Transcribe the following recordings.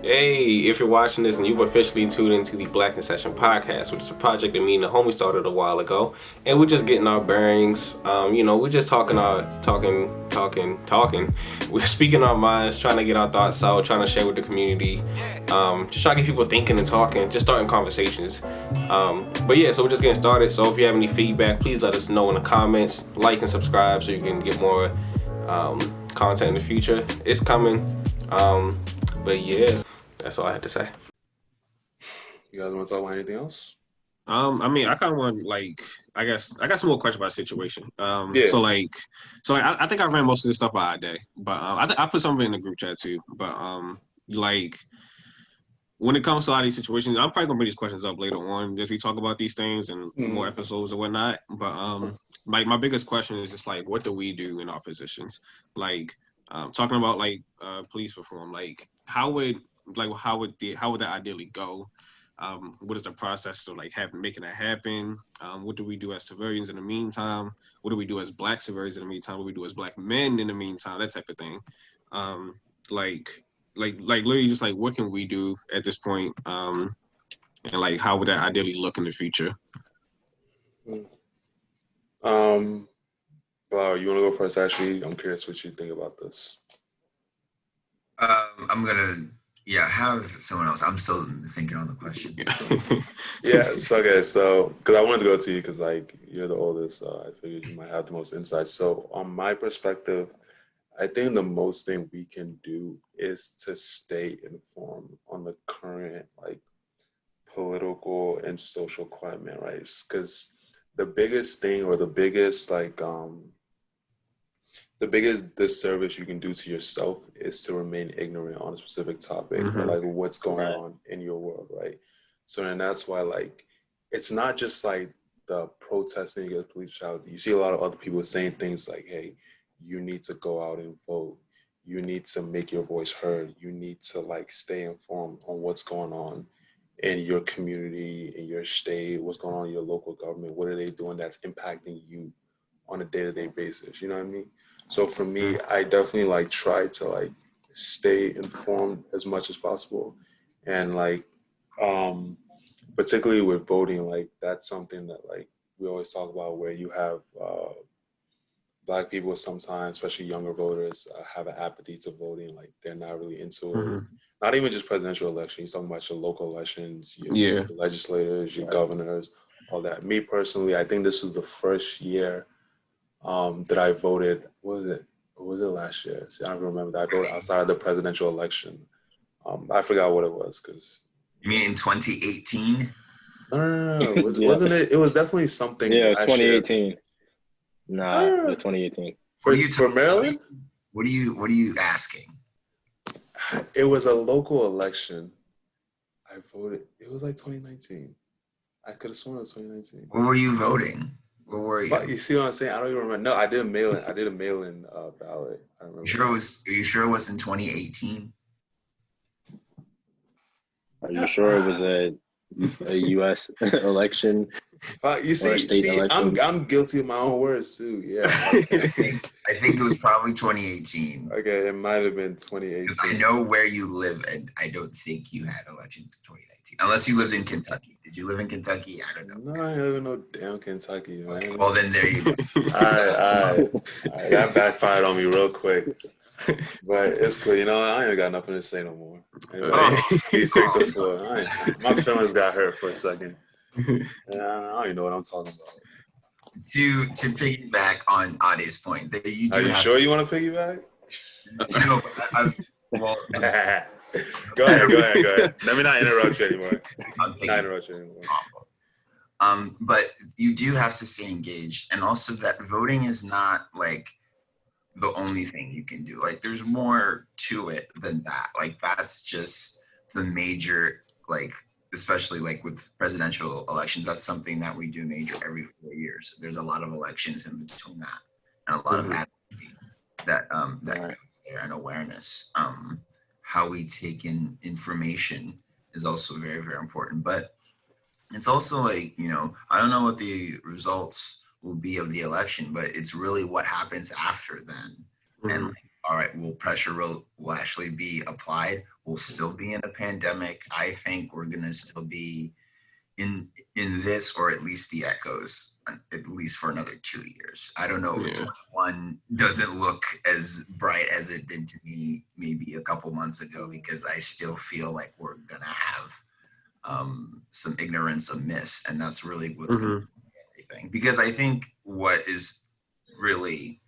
Hey, if you're watching this and you've officially tuned into the Black in Session podcast, which is a project that me and the homie started a while ago, and we're just getting our bearings. Um, you know, we're just talking our talking, talking, talking. We're speaking our minds, trying to get our thoughts out, trying to share with the community, um, just trying to get people thinking and talking, just starting conversations. Um, but yeah, so we're just getting started. So if you have any feedback, please let us know in the comments, like and subscribe so you can get more um, content in the future. It's coming. But yeah. That's all I had to say. You guys want to talk about anything else? Um, I mean, I kind of want like, I guess I got some more questions about situation. Um, yeah. so like, so like, I, I think I ran most of this stuff by a day, but um, I th- I put something in the group chat too. But um, like, when it comes to a lot of these situations, I'm probably gonna bring these questions up later on as we talk about these things and mm. more episodes and whatnot. But um, like my biggest question is just like, what do we do in our positions? Like, um, talking about like uh, police reform, like how would like how would the how would that ideally go? Um, what is the process of like having making that happen? Um, what do we do as civilians in the meantime? What do we do as black civilians in the meantime? What do we do as black men in the meantime? That type of thing. Um, like like like literally just like what can we do at this point? Um, and like how would that ideally look in the future? Um, Flower, you want to go first? Actually, I'm curious what you think about this. Um, I'm gonna yeah, have someone else. I'm still thinking on the question. yeah. So okay. So because I wanted to go to you because like you're the oldest, uh, I figured you might have the most insight. So on my perspective, I think the most thing we can do is to stay informed on the current like political and social climate, right? Because the biggest thing or the biggest like um the biggest disservice you can do to yourself is to remain ignorant on a specific topic mm-hmm. or like what's going right. on in your world, right? So and that's why like it's not just like the protesting against police brutality. You see a lot of other people saying things like, "Hey, you need to go out and vote. You need to make your voice heard. You need to like stay informed on what's going on in your community, in your state, what's going on in your local government. What are they doing that's impacting you on a day-to-day basis? You know what I mean? So for me, I definitely like try to like stay informed as much as possible. And like, um, particularly with voting, like that's something that like we always talk about where you have uh, black people sometimes, especially younger voters, uh, have an apathy to voting. Like they're not really into it. Mm-hmm. Not even just presidential elections. You're talking about your local elections, your yeah. legislators, your governors, all that. Me personally, I think this was the first year um, that I voted. What was it? What was it last year? See, I don't remember. That. I voted outside of the presidential election. Um, I forgot what it was because. You mean in 2018? No, no, no, no. Was, yeah. Wasn't it? It was definitely something. Yeah, 2018. Year. Nah, ah. 2018. For you for Maryland? What are you What are you asking? It was a local election. I voted. It was like 2019. I could have sworn it was 2019. What were you voting? Where were you? But you see what I'm saying? I don't even remember. No, I did a mail in. I did a mail in uh, ballot. I remember. You sure it was? Are you sure it was in 2018? Are you sure it was a a U.S. election? You see, see I'm I'm guilty of my own words too. Yeah, I think, I think it was probably 2018. Okay, it might have been 2018. I know where you live, and I don't think you had elections 2019, unless you lived in Kentucky. Did you live in Kentucky? I don't know. No, I live in no damn Kentucky. Man. Okay, well, then there you go. all right, all right. all right. That backfired on me real quick. But it's cool. You know, I ain't got nothing to say no more. Anyway, oh. he the floor. my feelings got hurt for a second. Yeah, I don't even know what I'm talking about. To to piggyback on Ade's point, that you do. Are you sure to, you want to piggyback? No, I, well. go ahead, go ahead, go ahead. Let me not interrupt you anymore. Not interrupt you anymore. Um, but you do have to stay engaged, and also that voting is not like the only thing you can do. Like, there's more to it than that. Like, that's just the major like especially like with presidential elections, that's something that we do major every four years. There's a lot of elections in between that, and a lot mm-hmm. of advocacy that um, that right. goes there and awareness. Um, how we take in information is also very very important, but it's also like you know I don't know what the results will be of the election, but it's really what happens after then, mm-hmm. and like, all right, will pressure will, will actually be applied, We'll still be in a pandemic. I think we're going to still be in in this or at least the echoes at least for another two years. I don't know if yeah. one doesn't look as bright as it did to me maybe a couple months ago because I still feel like we're gonna have um, some ignorance amiss, and that's really what's mm-hmm. going everything. Because I think what is really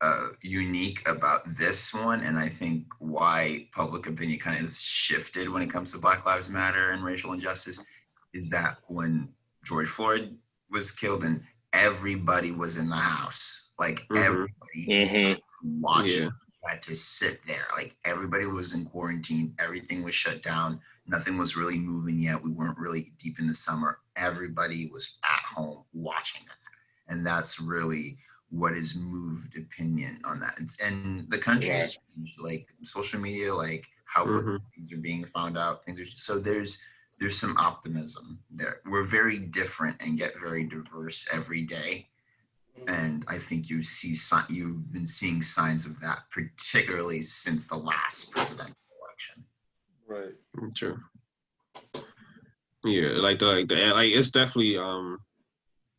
uh, unique about this one, and I think why public opinion kind of shifted when it comes to Black Lives Matter and racial injustice, is that when George Floyd was killed and everybody was in the house, like mm-hmm. everybody mm-hmm. watching. Yeah had to sit there. Like everybody was in quarantine, everything was shut down, nothing was really moving yet. We weren't really deep in the summer. Everybody was at home watching that. And that's really what has moved opinion on that. It's, and the country yeah. has changed, like social media, like how mm-hmm. things are being found out. Things are so there's there's some optimism there. We're very different and get very diverse every day and I think you see you've been seeing signs of that, particularly since the last presidential election. Right. Mm, true. Yeah, like the, like the like it's definitely um,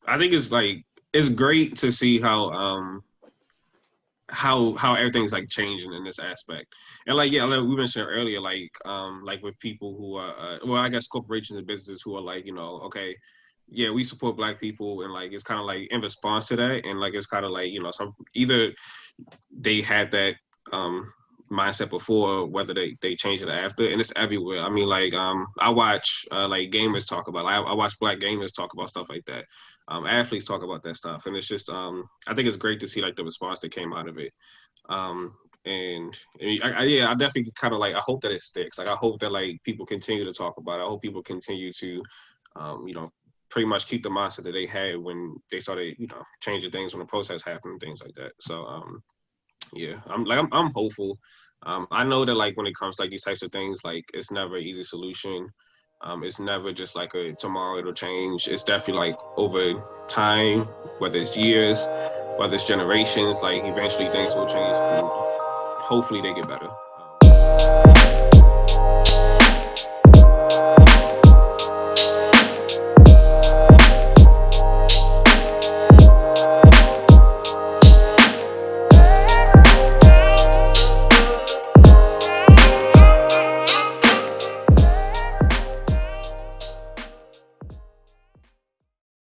I think it's like it's great to see how um how how everything's like changing in this aspect. And like yeah like we mentioned earlier like um like with people who are uh, well i guess corporations and businesses who are like you know okay yeah, we support black people and like it's kind of like in response to that and like it's kind of like you know some either they had that um mindset before whether they they changed it after and it's everywhere. I mean like um i watch uh, like gamers talk about like, I, watch black gamers talk about stuff like that. Um athletes talk about that stuff and it's just um i think it's great to see like the response that came out of it. Um and, and I, I, yeah i definitely kind of like i hope that it sticks. Like i hope that like people continue to talk about it. I hope people continue to um you know pretty much keep the mindset that they had when they started, you know, changing things when the protests happened and things like that. So, um, yeah, I'm like I'm, I'm hopeful. Um, I know that like when it comes to like these types of things, like it's never an easy solution. Um, it's never just like a tomorrow it'll change. It's definitely like over time, whether it's years, whether it's generations, like eventually things will change. Hopefully they get better.